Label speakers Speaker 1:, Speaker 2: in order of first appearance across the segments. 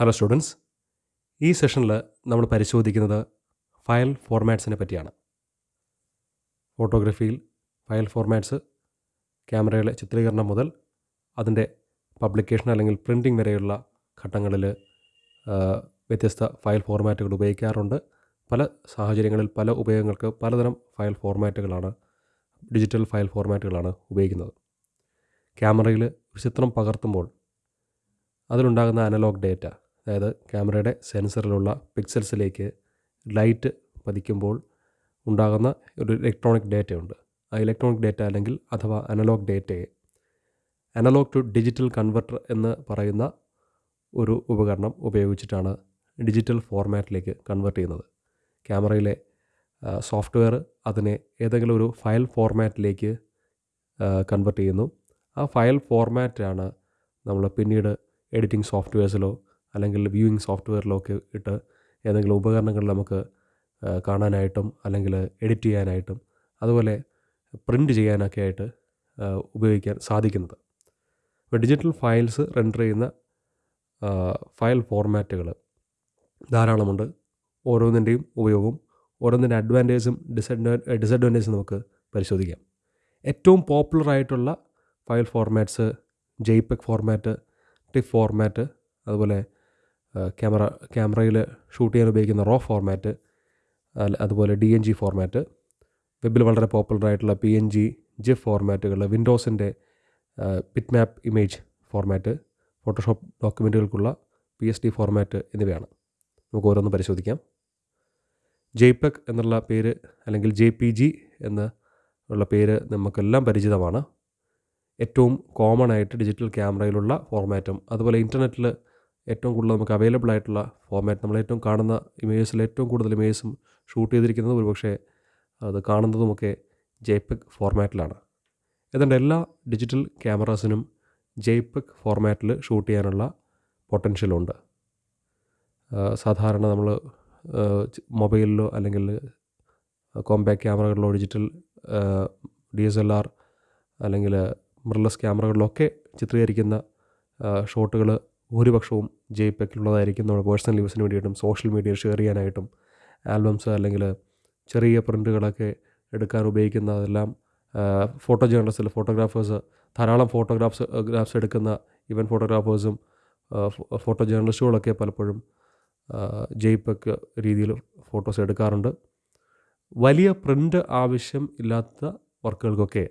Speaker 1: Hello students ഈ സെഷനിൽ നമ്മൾ പരിശോധിക്കുന്നത് ഫയൽ ഫോർമാറ്റ്സിനെ പറ്റിയാണ്. ഫോട്ടോഗ്രഫിയിൽ ഫയൽ ഫോർമാറ്റ്സ് ക്യാമറയിലെ ചിത്രീകരണം മുതൽ അതിന്റെ പബ്ലിക്കേഷൻ അല്ലെങ്കിൽ പ്രിന്റിംഗ് വരെയുള്ള ഘട്ടങ്ങളിൽ വ്യത്യസ്ത ഫയൽ ഫോർമാറ്റുകൾ ഉപയോഗിക്കാറുണ്ട്. പല സാഹചര്യങ്ങളിൽ പല ഉപയോഗങ്ങൾക്ക് പലതരം ഫയൽ ഫോർമാറ്റുകളാണ് ഡിജിറ്റൽ ഫയൽ ഫോർമാറ്റുകളാണ് ഉപയോഗിക്കുന്നത്. ക്യാമറയിൽ ഒരു ചിത്രം പകർത്തുമ്പോൾ അതിലുണ്ടാകുന്ന അനലോഗ് ഡേറ്റ അതായത് ക്യാമറയുടെ സെൻസറിലുള്ള പിക്സൽസിലേക്ക് ലൈറ്റ് പതിക്കുമ്പോൾ ഉണ്ടാകുന്ന ഒരു ഇലക്ട്രോണിക് ഡേറ്റയുണ്ട് ആ ഇലക്ട്രോണിക് ഡേറ്റ അല്ലെങ്കിൽ അഥവാ അനലോഗ് ഡേറ്റയെ അനലോഗ് ടു ഡിജിറ്റൽ കൺവെർട്ടർ എന്ന് പറയുന്ന ഒരു ഉപകരണം ഉപയോഗിച്ചിട്ടാണ് ഡിജിറ്റൽ ഫോർമാറ്റിലേക്ക് കൺവെർട്ട് ചെയ്യുന്നത്. ക്യാമറയിലെ സോഫ്റ്റ്വെയർ അതിനെ ഏതെങ്കിലും ഒരു ഫയൽ ഫോർമാറ്റിലേക്ക് കൺവെർട്ട് ചെയ്യുന്നു. ആ ഫയൽ ഫോർമാറ്റാണ് നമ്മൾ പിന്നീട് എഡിറ്റിംഗ് സോഫ്റ്റ്വെയർസിലോ അല്ലെങ്കിൽ വ്യൂയിങ് സോഫ്റ്റ്വെയറിലോ ഒക്കെ ഇട്ട് ഏതെങ്കിലും ഉപകരണങ്ങളിൽ നമുക്ക് കാണാനായിട്ടും അല്ലെങ്കിൽ എഡിറ്റ് ചെയ്യാനായിട്ടും അതുപോലെ പ്രിന്റ് ചെയ്യാനൊക്കെ ആയിട്ട് ഉപയോഗിക്കാൻ സാധിക്കുന്നത്. ഇപ്പോൾ ഡിജിറ്റൽ ഫയൽസ് റെൻഡർ ചെയ്യുന്ന ഫയൽ ഫോർമാറ്റുകൾ ധാരാളമുണ്ട്. ഓരോന്നിന്റെയും ഉപയോഗവും ഓരോന്നിന്റെ അഡ്വാന്റേജും ഡിസഡ്വാ ഡിസഡ്വാന്റേജും നമുക്ക് പരിശോധിക്കാം. ഏറ്റവും പോപ്പുലർ ആയിട്ടുള്ള file formats JPEG format TIFF format അതുപോലെ ക്യാമറ ക്യാമറയിൽ ഷൂട്ട് ചെയ്യാൻ ഉപയോഗിക്കുന്ന റോ ഫോർമാറ്റ് അതുപോലെ ഡി എൻ ജി ഫോർമാറ്റ് വെബിൽ വളരെ പോപ്പുലർ ആയിട്ടുള്ള പി എൻ ജി ജിഫ് ഫോർമാറ്റുകൾ വിൻഡോസിന്റെ bitmap image format Photoshop ഡോക്യുമെന്റുകൾക്കുള്ള പി എസ് ഡി ഫോർമാറ്റ് എന്നിവയാണ്. നമുക്ക് ഓരോന്ന് പരിശോധിക്കാം. ജെയ്പെക് എന്നുള്ള പേര് അല്ലെങ്കിൽ ജെ പി ജി എന്ന് ഉള്ള പേര് നമുക്കെല്ലാം പരിചിതമാണ്. ഏറ്റവും കോമൺ ആയിട്ട് ഡിജിറ്റൽ ക്യാമറയിലുള്ള ഫോർമാറ്റും അതുപോലെ ഇന്റർനെറ്റിൽ ഏറ്റവും കൂടുതൽ നമുക്ക് അവൈലബിൾ ആയിട്ടുള്ള ഫോർമാറ്റ് നമ്മൾ ഏറ്റവും കാണുന്ന ഇമേജസിൽ ഏറ്റവും കൂടുതൽ ഇമേജസും ഷൂട്ട് ചെയ്തിരിക്കുന്നത് ഒരുപക്ഷെ അത് കാണുന്നതുമൊക്കെ ജെയ്പെക് ഫോർമാറ്റിലാണ് ഏതാണ്ട് എല്ലാ ഡിജിറ്റൽ ക്യാമറാസിനും ജെയ്പെക് ഫോർമാറ്റിൽ ഷൂട്ട് ചെയ്യാനുള്ള പൊട്ടൻഷ്യലുണ്ട് സാധാരണ നമ്മൾ മൊബൈലിലോ അല്ലെങ്കിൽ compact ക്യാമറകളിലോ digital D S L R അല്ലെങ്കിൽ മിറർലെസ് ക്യാമറകളിലൊക്കെ ചിത്രീകരിക്കുന്ന ഷോട്ടുകൾ ഭൂരിപക്ഷവും ജെയ്പെക്കിലുള്ളതായിരിക്കും നമ്മുടെ പേഴ്സണൽ യൂസിന് വേണ്ടിയിട്ടും സോഷ്യൽ മീഡിയ ഷെയർ ചെയ്യാനായിട്ടും ആൽബംസ് അല്ലെങ്കിൽ ചെറിയ പ്രിന്റുകളൊക്കെ എടുക്കാൻ ഉപയോഗിക്കുന്ന അതെല്ലാം ഫോട്ടോ ജേർണലിസ്റ്റിൽ ഫോട്ടോഗ്രാഫേഴ്സ് ധാരാളം ഫോട്ടോഗ്രാഫ്സ് ഗ്രാഫ്സ് എടുക്കുന്ന ഇവൻ ഫോട്ടോഗ്രാഫേഴ്സും ഫോട്ടോ ജേണലിസ്റ്റുകളൊക്കെ പലപ്പോഴും ജയ്പക്ക് രീതിയിൽ ഫോട്ടോസ് എടുക്കാറുണ്ട്. വലിയ പ്രിന്റ് ആവശ്യം ഇല്ലാത്ത വർക്കുകൾക്കൊക്കെ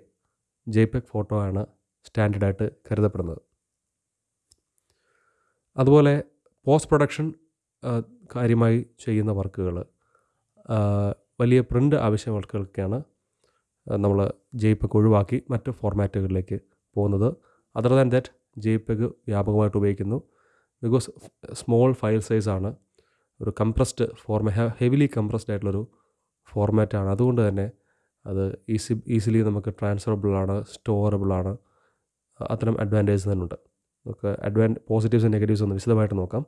Speaker 1: ജയ്പെക് ഫോട്ടോ ആണ് സ്റ്റാൻഡേർഡായിട്ട് കരുതപ്പെടുന്നത്. അതുപോലെ പോസ്റ്റ് പ്രൊഡക്ഷൻ കാര്യമായി ചെയ്യുന്ന വർക്കുകൾ വലിയ പ്രിന്റ് ആവശ്യം വർക്കുകൾക്കാണ് നമ്മൾ ജെയ്പെക് ഒഴിവാക്കി മറ്റ് ഫോർമാറ്റുകളിലേക്ക് പോകുന്നത്. അതർ ദാൻ ദാറ്റ് ജെയ്പെക് വ്യാപകമായിട്ട് ഉപയോഗിക്കുന്നു. ബിക്കോസ് സ്മോൾ ഫയൽ സൈസാണ് ഒരു കംപ്രസ്ഡ് ഫോർമ ഹെവിലി കംപ്രസ്ഡ് ആയിട്ടുള്ളൊരു ഫോർമാറ്റാണ് അതുകൊണ്ട് തന്നെ അത് ഈസി ഈസിലി നമുക്ക് സ്റ്റോറബിൾ ആണ് അത്തരം അഡ്വാന്റേജ് തന്നെ ഉണ്ട്. നമുക്ക് അഡ്വാൻ പോസിറ്റീവ്സ് നെഗറ്റീവ്സ് ഒന്ന് വിശദമായിട്ട് നോക്കാം.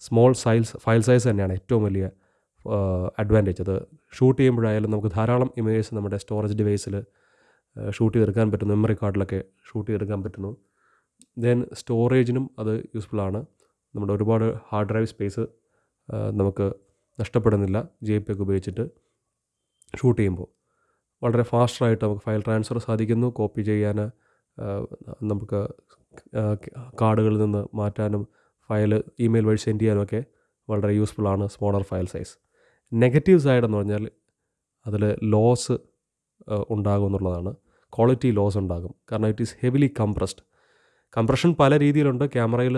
Speaker 1: സ്മോൾ സൈസ് ഫയൽ സൈസ് തന്നെയാണ് ഏറ്റവും വലിയ അഡ്വാന്റേജ് അത് ഷൂട്ട് ചെയ്യുമ്പോഴായാലും നമുക്ക് ധാരാളം ഇമേജസ് നമ്മുടെ സ്റ്റോറേജ് ഡിവൈസിൽ ഷൂട്ട് ചെയ്തെടുക്കാൻ പറ്റുന്നു. മെമ്മറി കാർഡിലൊക്കെ ഷൂട്ട് ചെയ്തെടുക്കാൻ പറ്റുന്നു. ദെൻ സ്റ്റോറേജിനും അത് യൂസ്ഫുൾ ആണ്. നമ്മുടെ ഒരുപാട് ഹാർഡ് ഡ്രൈവ് സ്പേസ് നമുക്ക് നഷ്ടപ്പെടുന്നില്ല. ജെ പി ഒക്കെ ഉപയോഗിച്ചിട്ട് ഷൂട്ട് ചെയ്യുമ്പോൾ. വളരെ ഫാസ്റ്ററായിട്ട് നമുക്ക് ഫയൽ ട്രാൻസ്ഫർ സാധിക്കുന്നു. കോപ്പി ചെയ്യാൻ നമുക്ക് കാർഡുകളിൽ നിന്ന് മാറ്റാനും ഫയൽ ഇമെയിൽ വഴി സെൻഡ് ചെയ്യാനും ഒക്കെ വളരെ ആണ് smaller file size negative side എന്ന് പറഞ്ഞാൽ അതിൽ ലോസ് ഉണ്ടാകും എന്നുള്ളതാണ്. ക്വാളിറ്റി ലോസ് ഉണ്ടാകും. കാരണം it is heavily compressed compression പല രീതിയിലുണ്ട്. ക്യാമറയിൽ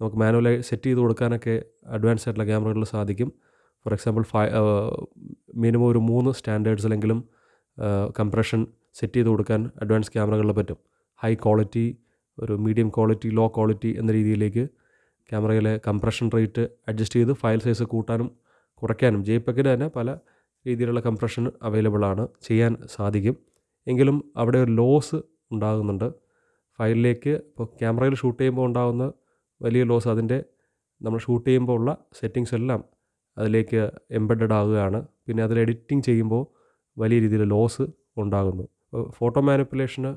Speaker 1: നമുക്ക് മാനുവലായി സെറ്റ് ചെയ്ത് കൊടുക്കാനൊക്കെ അഡ്വാൻസ് ആയിട്ടുള്ള ക്യാമറകളിൽ സാധിക്കും. ഫോർ എക്സാമ്പിൾ ഫൈ മിനിമം ഒരു മൂന്ന് സ്റ്റാൻഡേർഡ്സ് സ്റ്റാൻഡേർഡ്സിലെങ്കിലും കംപ്രഷൻ സെറ്റ് ചെയ്ത് കൊടുക്കാൻ അഡ്വാൻസ് ക്യാമറകളിൽ പറ്റും. ഹൈ ക്വാളിറ്റി ഒരു മീഡിയം ക്വാളിറ്റി ലോ ക്വാളിറ്റി എന്ന രീതിയിലേക്ക് ക്യാമറയിലെ കംപ്രഷൻ റേറ്റ് അഡ്ജസ്റ്റ് ചെയ്ത് ഫയൽ സൈസ് കൂട്ടാനും കുറയ്ക്കാനും ജെയ്പെക്കിന് തന്നെ പല രീതിയിലുള്ള കംപ്രഷൻ അവൈലബിൾ ആണ് ചെയ്യാൻ സാധിക്കും. എങ്കിലും അവിടെ ഒരു ലോസ് ഉണ്ടാകുന്നുണ്ട്. ഫയലിലേക്ക് ഇപ്പോൾ ക്യാമറയിൽ ഷൂട്ട് ചെയ്യുമ്പോൾ ഉണ്ടാകുന്ന വലിയ ലോസ് അതിന്റെ നമ്മൾ ഷൂട്ട് ചെയ്യുമ്പോൾ ഉള്ള സെറ്റിങ്സ് എല്ലാം അതിലേക്ക് എംബഡഡ് ആകുകയാണ്. പിന്നെ അതിൽ എഡിറ്റിംഗ് ചെയ്യുമ്പോൾ വലിയ രീതിയിൽ ലോസ് ഉണ്ടാകുന്നു. ഫോട്ടോ മാനിപ്പുലേഷന്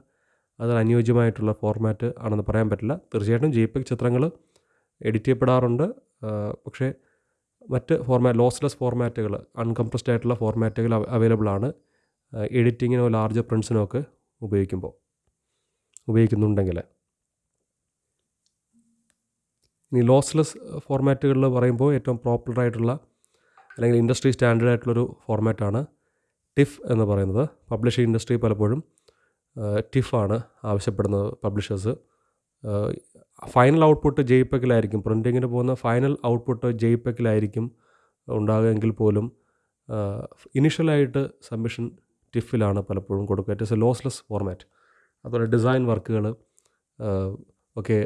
Speaker 1: അതിൽ അനുയോജ്യമായിട്ടുള്ള ഫോർമാറ്റ് ആണെന്ന് പറയാൻ പറ്റില്ല. തീർച്ചയായിട്ടും ജി പി ചിത്രങ്ങൾ എഡിറ്റ് ചെയ്യപ്പെടാറുണ്ട് പക്ഷേ മറ്റ് ഫോർമാറ്റ് ലോസ്ലെസ് ഫോർമാറ്റുകൾ അൺകംപ്രസ്ഡ് ആയിട്ടുള്ള ഫോർമാറ്റുകൾ അവൈലബിൾ ആണ്. എഡിറ്റിങ്ങിനോ ലാർജ് പ്രിൻസിനോ ഒക്കെ ഉപയോഗിക്കുമ്പോൾ ഉപയോഗിക്കുന്നുണ്ടെങ്കിൽ. ഈ ലോസ്ലെസ് ഫോർമാറ്റുകളിൽ പറയുമ്പോൾ ഏറ്റവും പോപ്പുലർ ആയിട്ടുള്ള അല്ലെങ്കിൽ ഇൻഡസ്ട്രി സ്റ്റാൻഡേർഡ് ആയിട്ടുള്ളൊരു ഫോർമാറ്റാണ് ടിഫ് എന്ന് പറയുന്നത്. പബ്ലിഷിംഗ് ഇൻഡസ്ട്രി പലപ്പോഴും ടിഫാണ് ആവശ്യപ്പെടുന്നത് പബ്ലിഷേഴ്സ്. ഫൈനൽ ഔട്ട്പുട്ട് ജെയ്പെക്കിലായിരിക്കും പ്രിന്റിങ്ങിന് പോകുന്ന ഫൈനൽ ഔട്ട്പുട്ട് ജെയ്പെക്കിലായിരിക്കും ഉണ്ടാകുമെങ്കിൽ പോലും ഇനിഷ്യലായിട്ട് സബ്മിഷൻ ടിഫിലാണ് പലപ്പോഴും കൊടുക്കുക. It is a lossless format അതുപോലെ ഡിസൈൻ വർക്കുകൾ ഒക്കെ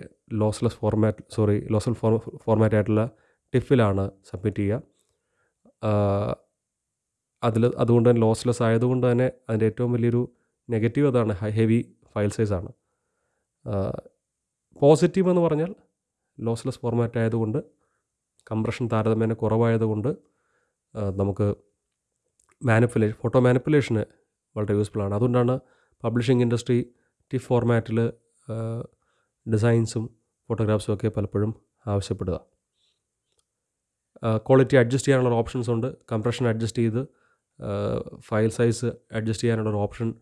Speaker 1: lossless format sorry lossless for format ആയിട്ടുള്ള ടിഫിലാണ് സബ്മിറ്റ് ചെയ്യുക. അതിൽ അതുകൊണ്ട് തന്നെ ലോസ്ലെസ് ആയതുകൊണ്ട് തന്നെ അതിന്റെ ഏറ്റവും വലിയൊരു നെഗറ്റീവ് അതാണ് ഹെവി ഫയൽ സൈസാണ് പോസിറ്റീവ് എന്ന് പറഞ്ഞാൽ ലോസ്ലെസ് ഫോർമാറ്റ് ആയതുകൊണ്ട് കംപ്രഷൻ താരതമ്യേന കുറവായതുകൊണ്ട് നമുക്ക് മാനിപ്പുലേഷൻ ഫോട്ടോ മാനിപ്പുലേഷന് വളരെ യൂസ്ഫുൾ ആണ്. അതുകൊണ്ടാണ് പബ്ലിഷിംഗ് ഇൻഡസ്ട്രി ടിഫ് ഫോർമാറ്റിൽ ഡിസൈൻസും ഫോട്ടോഗ്രാഫ്സും ഒക്കെ പലപ്പോഴും ആവശ്യപ്പെടുക. ക്വാളിറ്റി അഡ്ജസ്റ്റ് ചെയ്യാനുള്ള ഓപ്ഷൻസ് ഉണ്ട്. കംപ്രഷൻ അഡ്ജസ്റ്റ് ചെയ്ത് ഫയൽ സൈസ് അഡ്ജസ്റ്റ് ചെയ്യാനുള്ള ഓപ്ഷൻ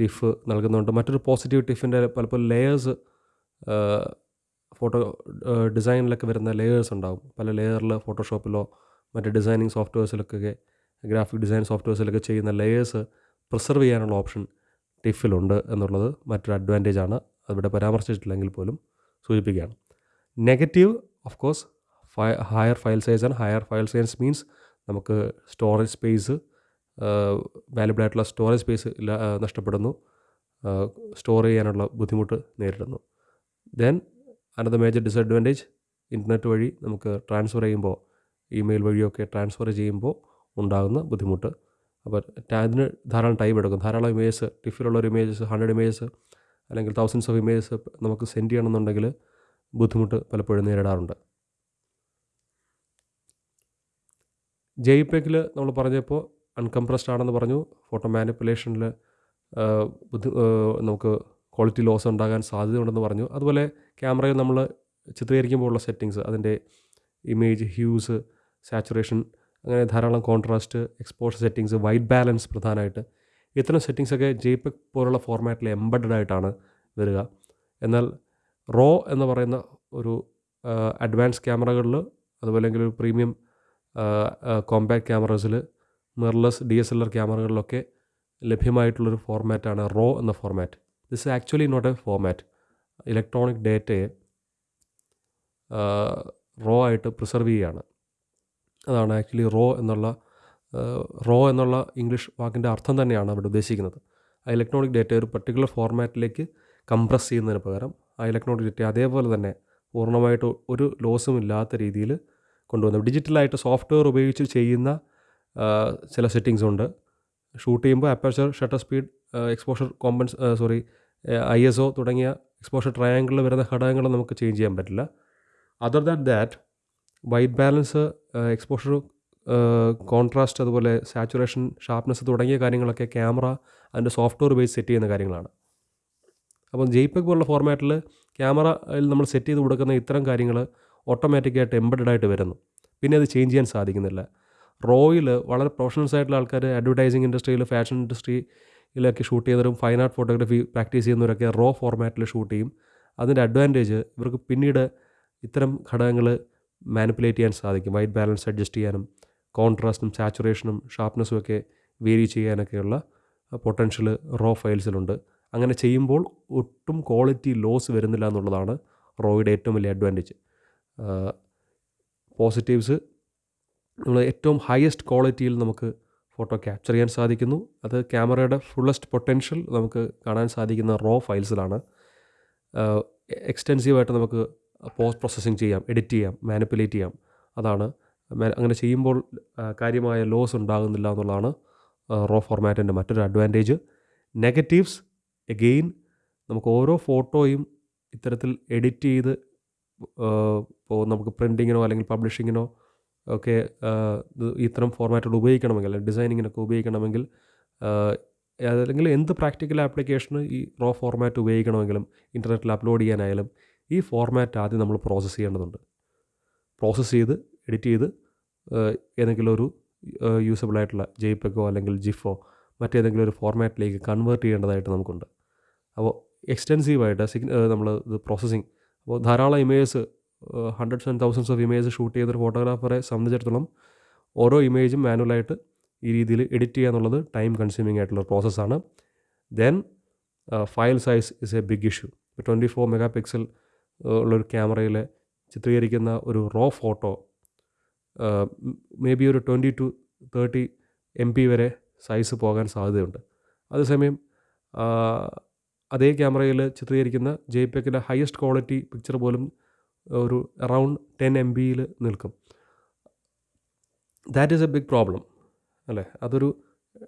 Speaker 1: ടിഫ് നൽകുന്നുണ്ട്. മറ്റൊരു പോസിറ്റീവ് ടിഫിന്റെ പലപ്പോഴും ലെയേഴ്സ് ഫോട്ടോ ഡിസൈനിലൊക്കെ വരുന്ന ലെയേഴ്സ് ഉണ്ടാകും പല ലെയറിൽ ഫോട്ടോഷോപ്പിലോ മറ്റ് ഡിസൈനിങ് സോഫ്റ്റ്വെയർസിലൊക്കെ ഗ്രാഫിക് ഡിസൈൻ സോഫ്റ്റ്വെയർസിലൊക്കെ ചെയ്യുന്ന ലെയേഴ്സ് പ്രിസർവ് ചെയ്യാനുള്ള ഓപ്ഷൻ ടിഫിലുണ്ട് എന്നുള്ളത് മറ്റൊരു അഡ്വാന്റേജ് ആണ്. അവിടെ പരാമർശിച്ചിട്ടില്ലെങ്കിൽ പോലും സൂചിപ്പിക്കുകയാണ്. Negative of course higher file size and higher file size means നമുക്ക് സ്റ്റോറേജ് സ്പേസ് വാല്യബിൾ ആയിട്ടുള്ള സ്റ്റോറേജ് സ്പേസ് നഷ്ടപ്പെടുന്നു. സ്റ്റോർ ചെയ്യാനുള്ള ബുദ്ധിമുട്ട് നേരിടുന്നു. Then another major disadvantage internet വഴി നമുക്ക് ട്രാൻസ്ഫർ ചെയ്യുമ്പോൾ ഇമെയിൽ വഴിയൊക്കെ ട്രാൻസ്ഫർ ചെയ്യുമ്പോൾ ഉണ്ടാകുന്ന ബുദ്ധിമുട്ട്. അപ്പോൾ അതിന് ധാരാളം ടൈം എടുക്കും. ധാരാളം ഇമേജസ് ടിഫിലുള്ള ഒരു ഇമേജസ് ഹൺഡ്രഡ് ഇമേജസ് അല്ലെങ്കിൽ തൗസൻഡ്സ് ഓഫ് ഇമേജസ് നമുക്ക് സെൻഡ് ചെയ്യണമെന്നുണ്ടെങ്കിൽ ബുദ്ധിമുട്ട് പലപ്പോഴും നേരിടാറുണ്ട്. ജെയ്പെക്കിൽ നമ്മൾ പറഞ്ഞപ്പോൾ അൺകംപ്രസ്ഡ് ആണെന്ന് പറഞ്ഞു. ഫോട്ടോ മാനിപ്പുലേഷനിൽ ബുദ്ധി നമുക്ക് ക്വാളിറ്റി ലോസ് ഉണ്ടാകാൻ സാധ്യതയുണ്ടെന്ന് പറഞ്ഞു. അതുപോലെ ക്യാമറയിൽ നമ്മൾ ചിത്രീകരിക്കുമ്പോഴുള്ള സെറ്റിങ്സ് അതിന്റെ ഇമേജ് ഹ്യൂസ് സാച്ചുറേഷൻ അങ്ങനെ ധാരാളം contrast exposure settings white balance പ്രധാനമായിട്ട്. ഇത്തരം സെറ്റിങ്സൊക്കെ ജെയ്പെക് പോലുള്ള ഫോർമാറ്റിൽ എംബഡഡ് ആയിട്ടാണ് വരിക. എന്നാൽ റോ എന്ന് പറയുന്ന ഒരു അഡ്വാൻസ് ക്യാമറകളിൽ അതുപോലെ ഒരു premium compact ക്യാമറസിൽ mirrorless D S L R ക്യാമറകളിലൊക്കെ ലഭ്യമായിട്ടുള്ളൊരു ഫോർമാറ്റാണ് റോ എന്ന format. This actually not a format electronic ഡേറ്റയെ റോ ആയിട്ട് പ്രിസർവ് ചെയ്യുകയാണ്. അതാണ് ആക്ച്വലി റോ എന്നുള്ള റോ എന്നുള്ള ഇംഗ്ലീഷ് വാക്കിന്റെ അർത്ഥം തന്നെയാണ് അവിടെ ഉദ്ദേശിക്കുന്നത്. ആ ഇലക്ട്രോണിക് ഡേറ്റ ഒരു പർട്ടിക്കുലർ ഫോർമാറ്റിലേക്ക് കംപ്രസ് ചെയ്യുന്നതിന് പകരം ആ ഇലക്ട്രോണിക് ഡേറ്റ അതേപോലെ തന്നെ പൂർണമായിട്ട് ഒരു ലോസും ഇല്ലാത്ത രീതിയിൽ കൊണ്ടുവന്നു ഡിജിറ്റലായിട്ട് സോഫ്റ്റ്വെയർ ഉപയോഗിച്ച് ചെയ്യുന്ന ചില സെറ്റിങ്സ് ഉണ്ട്. ഷൂട്ട് ചെയ്യുമ്പോൾ aperture shutter speed exposure compens sorry I S O തുടങ്ങിയ എക്സ്പോഷർ ട്രയാങ്കിളിൽ വരുന്ന ഘടകങ്ങൾ നമുക്ക് ചേഞ്ച് ചെയ്യാൻ പറ്റില്ല. Other than that white balance exposure contrast അതുപോലെ സാച്ചുറേഷൻ ഷാർപ്നെസ് തുടങ്ങിയ കാര്യങ്ങളൊക്കെ ക്യാമറ അതിന്റെ സോഫ്റ്റ്വെയർ ബേസ് സെറ്റ് ചെയ്യുന്ന കാര്യങ്ങളാണ്. അപ്പം ജെയ്പെക് പോലുള്ള ഫോർമാറ്റിൽ ക്യാമറയിൽ നമ്മൾ സെറ്റ് ചെയ്ത് കൊടുക്കുന്ന ഇത്തരം കാര്യങ്ങൾ ഓട്ടോമാറ്റിക്കായിട്ട് എംബഡഡ് ആയിട്ട് വരുന്നു. പിന്നെ അത് ചേഞ്ച് ചെയ്യാൻ സാധിക്കുന്നില്ല. റോയിൽ വളരെ പ്രൊഫഷണൽസ് ആയിട്ടുള്ള ആൾക്കാർ അഡ്വർടൈസിങ് ഇൻഡസ്ട്രിയിൽ ഫാഷൻ ഇൻഡസ്ട്രിയിലൊക്കെ ഷൂട്ട് ചെയ്യുന്നവരും ഫൈൻ ആർട്ട് ഫോട്ടോഗ്രാഫി പ്രാക്ടീസ് ചെയ്യുന്നവരൊക്കെ റോ ഫോർമാറ്റിൽ ഷൂട്ട് ചെയ്യും. അതിന്റെ അഡ്വാന്റേജ് ഇവർക്ക് പിന്നീട് ഇത്തരം ഘടകങ്ങൾ മാനിപ്പുലേറ്റ് ചെയ്യാൻ സാധിക്കും. വൈറ്റ് ബാലൻസ് അഡ്ജസ്റ്റ് ചെയ്യാനും കോൺട്രാസ്റ്റും സാച്ചുറേഷനും ഷാർപ്നെസ്സും ഒക്കെ വേരി ചെയ്യാനൊക്കെയുള്ള പൊട്ടൻഷ്യൽ റോ ഫയൽസിലുണ്ട് അങ്ങനെ ചെയ്യുമ്പോൾ ഒട്ടും ക്വാളിറ്റി ലോസ് വരുന്നില്ല എന്നുള്ളതാണ് റോയുടെ ഏറ്റവും വലിയ അഡ്വാന്റേജ് പോസിറ്റീവ്സ് നമ്മൾ ഏറ്റവും ഹയസ്റ്റ് ക്വാളിറ്റിയിൽ നമുക്ക് ഫോട്ടോ ക്യാപ്ചർ ചെയ്യാൻ സാധിക്കുന്നു. അത് ക്യാമറയുടെ ഫുള്ളസ്റ്റ് പൊട്ടൻഷ്യൽ നമുക്ക് കാണാൻ സാധിക്കുന്ന റോ ഫയൽസിലാണ് എക്സ്റ്റെൻസീവായിട്ട് നമുക്ക് പോസ്റ്റ് പ്രോസസ്സിങ് ചെയ്യാം എഡിറ്റ് ചെയ്യാം മാനിപ്പുലേറ്റ് ചെയ്യാം. അതാണ്. അങ്ങനെ ചെയ്യുമ്പോൾ കാര്യമായ ലോസ് ഉണ്ടാകുന്നില്ല എന്നുള്ളതാണ് റോ ഫോർമാറ്റിന്റെ മറ്റൊരു അഡ്വാന്റേജ് നെഗറ്റീവ്സ് എഗെയിൻ നമുക്ക് ഓരോ ഫോട്ടോയും ഇത്തരത്തിൽ എഡിറ്റ് ചെയ്ത് ഇപ്പോൾ നമുക്ക് പ്രിന്റിങ്ങിനോ അല്ലെങ്കിൽ പബ്ലിഷിങ്ങിനോ ഒക്കെ ഇത്തരം ഫോർമാറ്റുകൾ ഉപയോഗിക്കണമെങ്കിൽ ഡിസൈനിങ്ങിനൊക്കെ ഉപയോഗിക്കണമെങ്കിൽ അല്ലെങ്കിൽ എന്ത് പ്രാക്ടിക്കൽ ആപ്ലിക്കേഷന് ഈ റോ ഫോർമാറ്റ് ഉപയോഗിക്കണമെങ്കിലും ഇന്റർനെറ്റിൽ അപ്ലോഡ് ചെയ്യാനായാലും ഈ ഫോർമാറ്റ് ആദ്യം നമ്മൾ പ്രോസസ്സ് ചെയ്യേണ്ടതുണ്ട്. പ്രോസസ്സ് ചെയ്ത് എഡിറ്റ് ചെയ്ത് ഏതെങ്കിലും ഒരു യൂസബിൾ ആയിട്ടുള്ള ജെയ്പെക്കോ അല്ലെങ്കിൽ ജിഫോ മറ്റേതെങ്കിലും ഒരു ഫോർമാറ്റിലേക്ക് കൺവേർട്ട് ചെയ്യേണ്ടതായിട്ട് നമുക്കുണ്ട്. അപ്പോൾ എക്സ്റ്റെൻസീവായിട്ട് സിഗ്ന നമ്മൾ ഇത് പ്രോസസ്സിങ് അപ്പോൾ ധാരാളം images hundreds and thousands of image shoot ചെയ്തൊരു ഫോട്ടോഗ്രാഫറെ സംബന്ധിച്ചിടത്തോളം ഓരോ ഇമേജും മാനുവലായിട്ട് ഈ രീതിയിൽ എഡിറ്റ് ചെയ്യുക എന്നുള്ളത് ടൈം കൺസ്യൂമിങ് ആയിട്ടുള്ള പ്രോസസ്സാണ് then file size is a big issue twenty four megapixel ഉള്ളൊരു ക്യാമറയിൽ ചിത്രീകരിക്കുന്ന ഒരു റോ ഫോട്ടോ മേ ബി ഒരു twenty two thirty M P വരെ സൈസ് പോകാൻ സാധ്യതയുണ്ട്. അതേസമയം അതേ ക്യാമറയിൽ ചിത്രീകരിക്കുന്ന ജെ പെക്കിന്റെ ഹയസ്റ്റ് ക്വാളിറ്റി പിക്ചർ പോലും ഒരു അറൗണ്ട് ടെൻ എം ബിയിൽ നിൽക്കും. That is a big problem അല്ലേ? അതൊരു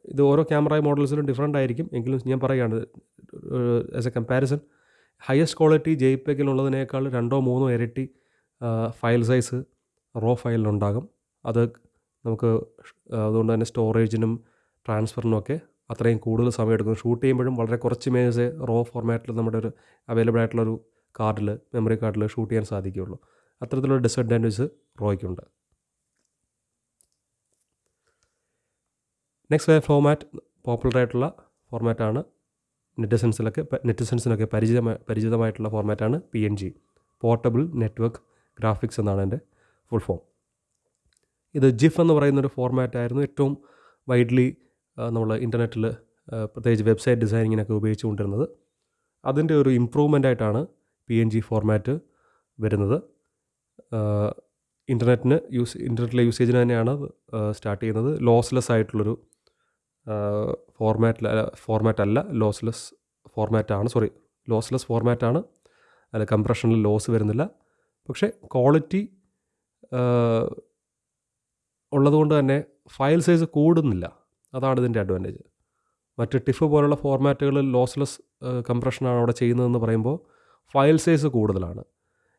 Speaker 1: ഇത് ഓരോ ക്യാമറ മോഡൽസിലും ഡിഫറെന്റ് ആയിരിക്കും. എങ്കിലും ഞാൻ പറയുകയാണ് as a comparison highest quality ഉള്ളതിനേക്കാൾ രണ്ടോ മൂന്നോ ഇരട്ടി ഫയൽ സൈസ് റോ ഫയലിലുണ്ടാകും അത് നമുക്ക് അതുകൊണ്ട് തന്നെ സ്റ്റോറേജിനും ട്രാൻസ്ഫറിനും ഒക്കെ അത്രയും കൂടുതൽ സമയം എടുക്കും. ഷൂട്ട് ചെയ്യുമ്പോഴും വളരെ കുറച്ച് ഇമേജസ് റോ ഫോർമാറ്റിൽ നമ്മുടെ ഒരു അവൈലബിൾ ആയിട്ടുള്ളൊരു കാർഡിൽ മെമ്മറി കാർഡിൽ ഷൂട്ട് ചെയ്യാൻ സാധിക്കുകയുള്ളൂ. അത്തരത്തിലുള്ള ഡിസഡ്വാന്റേജ് റോയ്ക്കുണ്ട്. നെക്സ്റ്റ് ഫോർമാറ്റ് പോപ്പുലർ ആയിട്ടുള്ള ഫോർമാറ്റാണ് നെറ്റിസൻസിലൊക്കെ നെറ്റിസൻസിനൊക്കെ പരിചിതമായ പരിചിതമായിട്ടുള്ള ഫോർമാറ്റാണ് P N G portable network graphics എന്നാണ് എന്റെ ഫുൾ ഫോം ഇത് ജിഫ് എന്ന് പറയുന്നൊരു ഫോർമാറ്റായിരുന്നു ഏറ്റവും വൈഡ്ലി നമ്മൾ ഇന്റർനെറ്റിൽ പ്രത്യേകിച്ച് വെബ്സൈറ്റ് ഡിസൈനിങ്ങിനൊക്കെ ഉപയോഗിച്ചുകൊണ്ടിരുന്നത്. അതിന്റെ ഒരു ഇമ്പ്രൂവ്മെന്റ് ആയിട്ടാണ് പി എൻ ജി ഫോർമാറ്റ് വരുന്നത്. ഇന്റർനെറ്റിന് യൂസ് ഇന്റർനെറ്റിലെ യൂസേജിന് തന്നെയാണ് സ്റ്റാർട്ട് ചെയ്യുന്നത്. ലോസ്ലെസ് ആയിട്ടുള്ളൊരു ഫോർമാറ്റിൽ ഫോർമാറ്റ് അല്ല ലോസ്ലെസ് ഫോർമാറ്റാണ് സോറി ലോസ്ലെസ് ഫോർമാറ്റാണ് അല്ല കംപ്രഷനിൽ ലോസ് വരുന്നില്ല. പക്ഷേ ക്വാളിറ്റി ഉള്ളതുകൊണ്ട് തന്നെ ഫയൽ സൈസ് കൂടുന്നില്ല. അതാണ് ഇതിന്റെ അഡ്വാന്റേജ് മറ്റ് ടിഫ് പോലുള്ള ഫോർമാറ്റുകളിൽ ലോസ്ലെസ് കംപ്രഷനാണ് അവിടെ ചെയ്യുന്നതെന്ന് പറയുമ്പോൾ ഫയൽ സൈസ് കൂടുതലാണ്.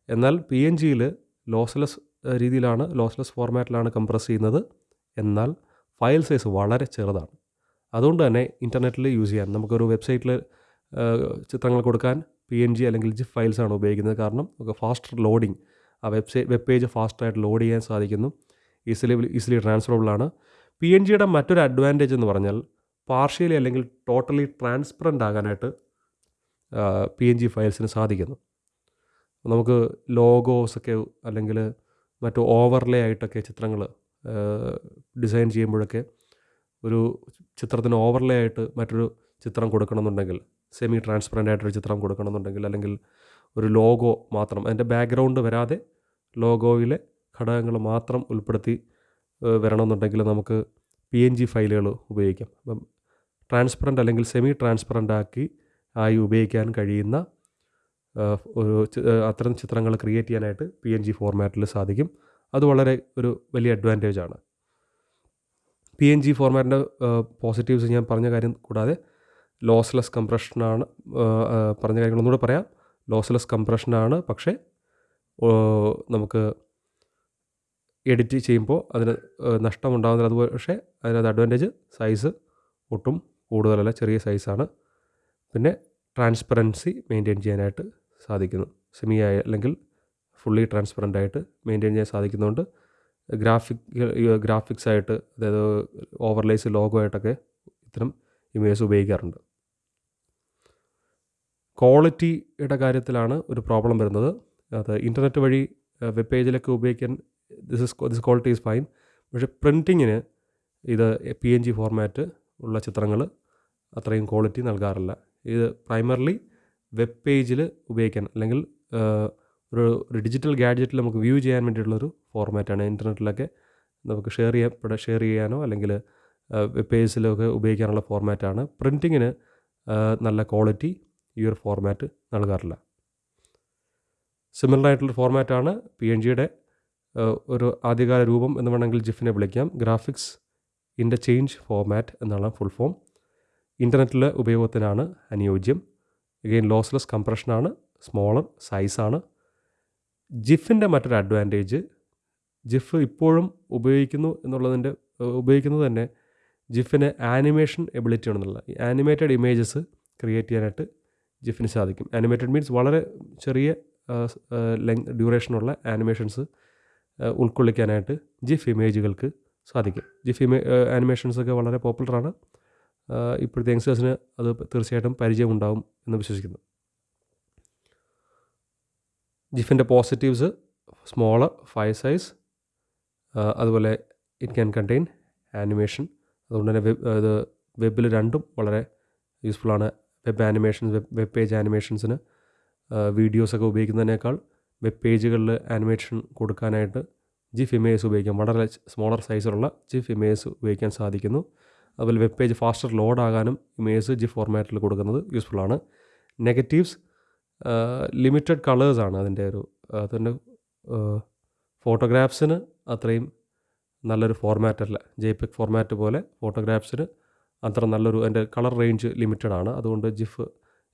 Speaker 1: എന്നാൽ പി എൻ ജിയിൽ ലോസ്ലെസ് രീതിയിലാണ് ലോസ്ലെസ് ഫോർമാറ്റിലാണ് കംപ്രസ് ചെയ്യുന്നത്. എന്നാൽ ഫയൽ സൈസ് വളരെ ചെറുതാണ്. അതുകൊണ്ട് തന്നെ ഇന്റർനെറ്റിൽ യൂസ് ചെയ്യാൻ നമുക്കൊരു വെബ്സൈറ്റിൽ ചിത്രങ്ങൾ കൊടുക്കാൻ പി എൻ ജി അല്ലെങ്കിൽ ജിഫ് ഫയൽസാണ് ഉപയോഗിക്കുന്നത്. കാരണം നമുക്ക് ഫാസ്റ്റർ ലോഡിങ് ആ വെബ്സൈറ്റ് വെബ് പേജ് ഫാസ്റ്റായിട്ട് ലോഡ് ചെയ്യാൻ സാധിക്കുന്നു. ഈസിലി ഈസിലി ട്രാൻസ്ഫറബിൾ ആണ്. പി എൻ ജിയുടെ മറ്റൊരു അഡ്വാന്റേജ് എന്ന് പറഞ്ഞാൽ പാർഷ്യലി അല്ലെങ്കിൽ ടോട്ടലി ട്രാൻസ്പെറന്റ് ആകാനായിട്ട് പി എൻ ജി ഫയൽസിന് സാധിക്കുന്നു. നമുക്ക് ലോഗോസൊക്കെ അല്ലെങ്കിൽ മറ്റു ഓവർലേ ആയിട്ടൊക്കെ ചിത്രങ്ങൾ ഡിസൈൻ ചെയ്യുമ്പോഴൊക്കെ ഒരു ചിത്രത്തിന് ഓവർലേ ആയിട്ട് മറ്റൊരു ചിത്രം കൊടുക്കണമെന്നുണ്ടെങ്കിൽ സെമി ട്രാൻസ്പെറന്റ് ആയിട്ടൊരു ചിത്രം കൊടുക്കണമെന്നുണ്ടെങ്കിൽ അല്ലെങ്കിൽ ഒരു ലോഗോ മാത്രം അതിന്റെ ബാക്ക്ഗ്രൗണ്ട് വരാതെ ലോഗോയിലെ ഘടകങ്ങൾ മാത്രം ഉൾപ്പെടുത്തി വരണമെന്നുണ്ടെങ്കിൽ നമുക്ക് പി എൻ ജി ഫയലുകൾ ഉപയോഗിക്കാം. അപ്പം ട്രാൻസ്പെറന്റ് അല്ലെങ്കിൽ സെമി ട്രാൻസ്പെറന്റ് ആക്കി ആയി ഉപയോഗിക്കാൻ കഴിയുന്ന ഒരു അത്തരം ചിത്രങ്ങൾ ക്രിയേറ്റ് ചെയ്യാനായിട്ട് പി എൻ ജി ഫോർമാറ്റിൽ സാധിക്കും. അത് വളരെ ഒരു വലിയ അഡ്വാന്റേജ് ആണ്. പി എൻ ജി ഫോർമാറ്റിന്റെ പോസിറ്റീവ്സ് ഞാൻ പറഞ്ഞ കാര്യം കൂടാതെ ലോസ്ലെസ് കംപ്രഷനാണ് പറഞ്ഞ കാര്യങ്ങൾ ഒന്നുകൂടെ പറയാം. ലോസ്ലെസ് കംപ്രഷനാണ് പക്ഷേ നമുക്ക് എഡിറ്റ് ചെയ്യുമ്പോൾ അതിന് നഷ്ടമുണ്ടാകുന്നില്ല അതുപോലെ പക്ഷേ അതിനകത്ത് അഡ്വാന്റേജ് സൈസ് ഒട്ടും കൂടുതലല്ല ചെറിയ സൈസാണ് പിന്നെ ട്രാൻസ്പെറൻസി മെയിന്റെയിൻ ചെയ്യാനായിട്ട് സാധിക്കുന്നു. സെമി ആയി അല്ലെങ്കിൽ ഫുള്ളി ട്രാൻസ്പെറന്റ് ആയിട്ട് മെയിന്റെയിൻ ചെയ്യാൻ സാധിക്കുന്നതുകൊണ്ട് ഗ്രാഫിക് ഗ്രാഫിക്സ് ആയിട്ട് അതായത് ഓവർലേസ് ലോഗോ ആയിട്ടൊക്കെ ഇത്തരം ഇമേജസ് ഉപയോഗിക്കാറുണ്ട്. ക്വാളിറ്റിയുടെ കാര്യത്തിലാണ് ഒരു പ്രോബ്ലം വരുന്നത്. അത് ഇന്റർനെറ്റ് വഴി വെബ് പേജിലൊക്കെ ഉപയോഗിക്കാൻ this is this quality is fine പക്ഷേ പ്രിന്റിങ്ങിന് ഇത് പി എൻ ജി ഫോർമാറ്റ് ഉള്ള ചിത്രങ്ങൾ അത്രയും ക്വാളിറ്റി നൽകാറില്ല. ഇത് പ്രൈമർലി വെബ് പേജിൽ ഉപയോഗിക്കാൻ അല്ലെങ്കിൽ ഒരു ഒരു ഡിജിറ്റൽ ഗാഡ്ജറ്റിൽ നമുക്ക് വ്യൂ ചെയ്യാൻ വേണ്ടിയിട്ടുള്ളൊരു ഫോർമാറ്റാണ് ഇന്റർനെറ്റിലൊക്കെ നമുക്ക് ഷെയർ ചെയ്യപ്പെടാൻ ഷെയർ ചെയ്യാനോ അല്ലെങ്കിൽ വെബ് പേജിലൊക്കെ ഉപയോഗിക്കാനുള്ള ഫോർമാറ്റാണ് പ്രിന്റിങ്ങിന് നല്ല ക്വാളിറ്റി ഈ ഒരു ഫോർമാറ്റ് നൽകാറില്ല. സിമിലർ ആയിട്ടുള്ള ഫോർമാറ്റാണ് പി എൻ ജിയുടെ ഒരു ആദ്യകാല രൂപം എന്ന് വേണമെങ്കിൽ ജിഫിനെ വിളിക്കാം. ഗ്രാഫിക്സ് ഇന്റർചേഞ്ച് ഫോർമാറ്റ് എന്നാണ് ഫുൾ ഫോം ഇന്റർനെറ്റിലെ ഉപയോഗത്തിനാണ് അനുയോജ്യം. അഗെയിൻ ലോസ്ലെസ് കംപ്രഷനാണ് സ്മോളർ സൈസാണ് ജിഫിന്റെ മറ്റൊരു അഡ്വാന്റേജ് ജിഫ് ഇപ്പോഴും ഉപയോഗിക്കുന്നു എന്നുള്ളതിന്റെ ഉപയോഗിക്കുന്നത് തന്നെ ജിഫിന് ആനിമേഷൻ എബിലിറ്റി ആണെന്നുള്ള ഈ ആനിമേറ്റഡ് ഇമേജസ് ക്രിയേറ്റ് ചെയ്യാനായിട്ട് ജിഫിന് സാധിക്കും. ആനിമേറ്റഡ് മീൻസ് വളരെ ചെറിയ ലെങ് ഡ്യൂറേഷനുള്ള ആനിമേഷൻസ് ഉൾക്കൊള്ളിക്കാനായിട്ട് ജിഫ് ഇമേജുകൾക്ക് സാധിക്കും. ജിഫ് ഇമേ ആനിമേഷൻസൊക്കെ വളരെ പോപ്പുലറാണ് ഇപ്പോഴത്തെ യങ്സ്റ്റേഴ്സിന് അത് തീർച്ചയായിട്ടും പരിചയമുണ്ടാവും എന്ന് വിശ്വസിക്കുന്നു. ജിഫിന്റെ പോസിറ്റീവ്സ് സ്മോൾ ഫൈവ് സൈസ് അതുപോലെ ഇറ്റ് ക്യാൻ കണ്ടെയ്ൻ ആനിമേഷൻ അതുകൊണ്ട് തന്നെ വെബ് ഇത് വെബിൽ രണ്ടും വളരെ യൂസ്ഫുള്ളാണ് web animations web web page ആനിമേഷൻസിന് വീഡിയോസൊക്കെ ഉപയോഗിക്കുന്നതിനേക്കാൾ വെബ് പേജുകളിൽ ആനിമേഷൻ കൊടുക്കാനായിട്ട് ജിഫ് ഇമേജ് ഉപയോഗിക്കാം. വളരെ സ്മോളർ സൈസിലുള്ള ജിഫ് ഇമേജ് ഉപയോഗിക്കാൻ സാധിക്കുന്നു. അതുപോലെ വെബ് പേജ് ഫാസ്റ്റർ ലോഡാകാനും ഇമേജ് ജിഫ് ഫോർമാറ്റിൽ കൊടുക്കുന്നത് യൂസ്ഫുള്ളാണ് നെഗറ്റീവ്സ് ലിമിറ്റഡ് കളേഴ്സാണ് അതിന്റെ ഒരു അതിന്റെ ഫോട്ടോഗ്രാഫ്സിന് അത്രയും നല്ലൊരു ഫോർമാറ്റ് അല്ല. ജെപെക് ഫോർമാറ്റ് പോലെ ഫോട്ടോഗ്രാഫ്സിന് അത്ര നല്ലൊരു അതിന്റെ കളർ റേഞ്ച് ലിമിറ്റഡ് ആണ്. അതുകൊണ്ട് GIF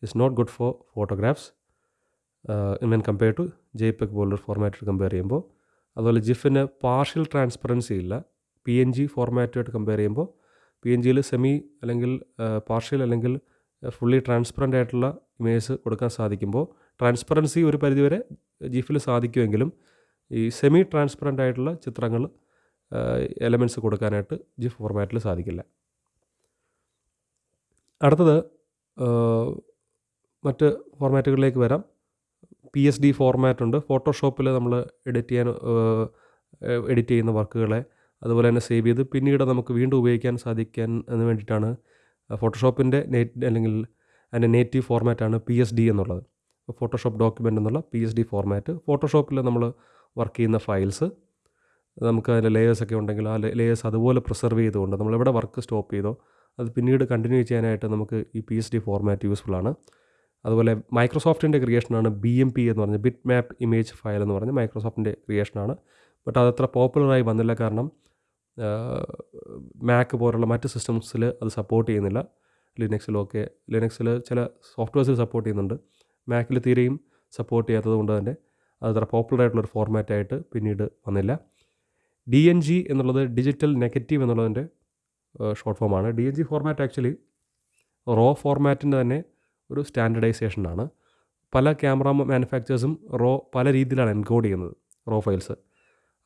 Speaker 1: is not good for photographs when compare to JPEG പോലൊരു ഫോർമാറ്റ് കമ്പയർ ചെയ്യുമ്പോൾ അതുപോലെ ജിഫിന് പാർഷ്യൽ ട്രാൻസ്പെറൻസി ഇല്ല. പി എൻ ജി ഫോർമാറ്റുമായിട്ട് കമ്പയർ ചെയ്യുമ്പോൾ പി എൻ ജിയിൽ സെമി അല്ലെങ്കിൽ പാർഷ്യൽ അല്ലെങ്കിൽ ഫുള്ളി ട്രാൻസ്പെറന്റ് ആയിട്ടുള്ള ഇമേജസ് കൊടുക്കാൻ സാധിക്കുമ്പോൾ ട്രാൻസ്പെറൻസി ഒരു പരിധിവരെ ജിഫിൽ സാധിക്കുമെങ്കിലും ഈ സെമി ട്രാൻസ്പെറന്റ് ആയിട്ടുള്ള ചിത്രങ്ങൾ എലമെന്റ്സ് കൊടുക്കാനായിട്ട് ജിഫ് ഫോർമാറ്റിൽ സാധിക്കില്ല. അടുത്തത് മറ്റ് ഫോർമാറ്റുകളിലേക്ക് വരാം. പി എസ് ഡി ഫോർമാറ്റ് ഉണ്ട്. ഫോട്ടോഷോപ്പിൽ നമ്മൾ എഡിറ്റ് ചെയ്യാൻ എഡിറ്റ് ചെയ്യുന്ന വർക്കുകളെ അതുപോലെ തന്നെ സേവ് ചെയ്ത് പിന്നീട് നമുക്ക് വീണ്ടും ഉപയോഗിക്കാൻ സാധിക്കാൻ എന്ന് വേണ്ടിയിട്ടാണ് ഫോട്ടോഷോപ്പിന്റെ നെറ്റ് അല്ലെങ്കിൽ അതിന്റെ നേറ്റീവ് ഫോർമാറ്റാണ് പി എസ് ഡി എന്നുള്ളത്. ഫോട്ടോഷോപ്പ് ഡോക്യുമെന്റ് എന്നുള്ള പി എസ് ഡി ഫോർമാറ്റ് ഫോട്ടോഷോപ്പിൽ നമ്മൾ വർക്ക് ചെയ്യുന്ന ഫയൽസ് നമുക്ക് അതിന്റെ ലേയേഴ്സ് ഒക്കെ ഉണ്ടെങ്കിൽ ആ ലേയേഴ്സ് അതുപോലെ പ്രിസർവ് ചെയ്തുകൊണ്ട് നമ്മൾ എവിടെ വർക്ക് സ്റ്റോപ്പ് ചെയ്തോ അത് പിന്നീട് കണ്ടിന്യൂ ചെയ്യാനായിട്ട് നമുക്ക് ഈ P S D format useful ആണ്. അതുപോലെ മൈക്രോസോഫ്റ്റിന്റെ ക്രിയേഷനാണ് ബി എം പി എന്ന് പറഞ്ഞ ബിറ്റ് മാപ്പ് ഇമേജ് ഫയൽ എന്ന് പറഞ്ഞ് മൈക്രോസോഫ്റ്റിന്റെ ക്രിയേഷനാണ് ബട്ട് അതത്ര പോപ്പുലറായി വന്നില്ല കാരണം മാക്ക് പോലുള്ള മറ്റ് സിസ്റ്റംസിൽ അത് സപ്പോർട്ട് ചെയ്യുന്നില്ല. ലിനക്സിലൊക്കെ ലിനക്സിൽ ചില സോഫ്റ്റ്വെയർസിൽ സപ്പോർട്ട് ചെയ്യുന്നുണ്ട്. മാക്കിൽ തീരെയും സപ്പോർട്ട് ചെയ്യാത്തത് കൊണ്ട് തന്നെ അത്ര പോപ്പുലർ ആയിട്ടുള്ളൊരു ഫോർമാറ്റായിട്ട് പിന്നീട് വന്നില്ല. ഡി എൻ ജി എന്നുള്ളത് ഡിജിറ്റൽ നെഗറ്റീവ് എന്നുള്ളതിന്റെ ഷോർട്ട് ഫോമാണ് D N G format actually raw ഫോർമാറ്റിന്റെ തന്നെ ഒരു സ്റ്റാൻഡർഡൈസേഷനാണ് പല ക്യാമറ മാനുഫാക്ചേഴ്സും റോ പല രീതിയിലാണ് എൻകോഡ് ചെയ്യുന്നത് റോ ഫയൽസ്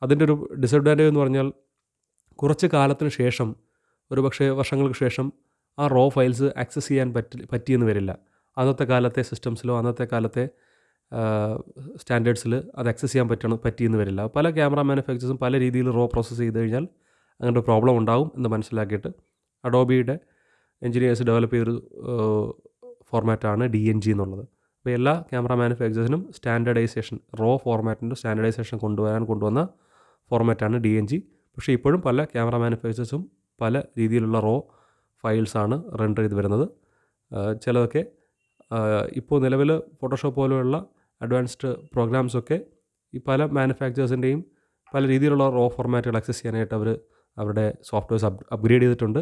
Speaker 1: അതിന്റെ ഒരു ഡിസഡ്വാന്റേജ് എന്ന് പറഞ്ഞാൽ കുറച്ച് കാലത്തിന് ശേഷം ഒരു പക്ഷേ വർഷങ്ങൾക്ക് ശേഷം ആ റോ ഫയൽസ് ആക്സസ് ചെയ്യാൻ പറ്റി പറ്റിയെന്ന് വരില്ല. അന്നത്തെ കാലത്തെ സിസ്റ്റംസിലോ അന്നത്തെ കാലത്തെ സ്റ്റാൻഡേർഡ്സിൽ അത് ആക്സസ് ചെയ്യാൻ പറ്റണം പറ്റിയെന്ന് വരില്ല. പല ക്യാമറ മാനുഫാക്ചേഴ്സും പല രീതിയിൽ റോ പ്രോസസ്സ് ചെയ്ത് കഴിഞ്ഞാൽ അങ്ങനെ ഒരു പ്രോബ്ലം ഉണ്ടാകും എന്ന് മനസ്സിലാക്കിയിട്ട് അഡോബിയുടെ എൻജിനീയേഴ്സ് ഡെവലപ്പ് ചെയ്തൊരു ഫോർമാറ്റാണ് ഡി എൻ ജി എന്നുള്ളത്. അപ്പോൾ എല്ലാ ക്യാമറ മാനുഫാക്ചേഴ്സിനും സ്റ്റാൻഡേർഡൈസേഷൻ റോ ഫോർമാറ്റിന്റെ സ്റ്റാൻഡേർഡൈസേഷൻ കൊണ്ടുവരാൻ കൊണ്ടുവന്ന ഫോർമാറ്റാണ് ഡി എൻ ജി. പക്ഷേ ഇപ്പോഴും പല ക്യാമറ മാനുഫാക്ചേഴ്സും പല രീതിയിലുള്ള റോ ഫയൽസാണ് റെൻഡർ ചെയ്ത് വരുന്നത്. ചിലതൊക്കെ ഇപ്പോൾ നിലവിൽ ഫോട്ടോഷോപ്പ് പോലെയുള്ള അഡ്വാൻസ്ഡ് പ്രോഗ്രാംസൊക്കെ ഈ പല മാനുഫാക്ചേഴ്സിന്റെയും പല രീതിയിലുള്ള റോ ഫോർമാറ്റുകൾ ആക്സസ് ചെയ്യാനായിട്ട് അവർ അവരുടെ സോഫ്റ്റ്വെയർസ് അപ് അപ്ഗ്രേഡ് ചെയ്തിട്ടുണ്ട്.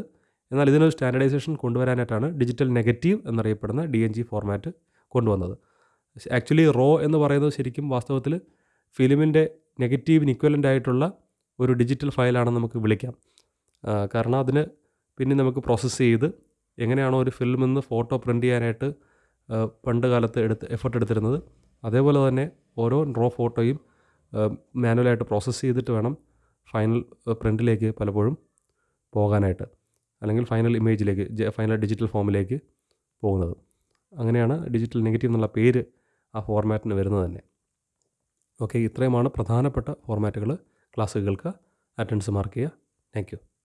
Speaker 1: എന്നാൽ ഇതിനൊരു സ്റ്റാൻഡർഡൈസേഷൻ കൊണ്ടുവരാനായിട്ടാണ് ഡിജിറ്റൽ നെഗറ്റീവ് എന്നറിയപ്പെടുന്ന ഡി എൻ ജി ഫോർമാറ്റ് കൊണ്ടുവന്നത്. ആക്ച്വലി റോ എന്ന് പറയുന്നത് ശരിക്കും വാസ്തവത്തിൽ ഫിലിമിന്റെ നെഗറ്റീവിന് ഇക്വലന്റ് ആയിട്ടുള്ള ഒരു ഡിജിറ്റൽ ഫയലാണെന്ന് നമുക്ക് വിളിക്കാം. കാരണം അതിന് പിന്നെ നമുക്ക് പ്രോസസ്സ് ചെയ്ത് എങ്ങനെയാണോ ഒരു ഫിലിമിൽ നിന്ന് ഫോട്ടോ പ്രിന്റ് ചെയ്യാനായിട്ട് പണ്ട് കാലത്ത് എടുത്ത് എഫർട്ട് എടുത്തിരുന്നത്. അതേപോലെ തന്നെ ഓരോ റോ ഫോട്ടോയും മാനുവലായിട്ട് പ്രോസസ്സ് ചെയ്തിട്ട് വേണം ഫൈനൽ പ്രിന്റിലേക്ക് പലപ്പോഴും പോകാനായിട്ട്. അല്ലെങ്കിൽ ഫൈനൽ ഇമേജിലേക്ക് ഫൈനൽ ഡിജിറ്റൽ ഫോമിലേക്ക് പോകുന്നത്. അങ്ങനെയാണ് ഡിജിറ്റൽ നെഗറ്റീവ് എന്നുള്ള പേര് ആ ഫോർമാറ്റിന് വരുന്നത് തന്നെ. ഓക്കെ ഇത്രയുമാണ് പ്രധാനപ്പെട്ട ഫോർമാറ്റുകൾ ക്ലാസ്സുകൾക്ക് അറ്റൻഡൻസ് മാർക്ക് ചെയ്യുക. താങ്ക്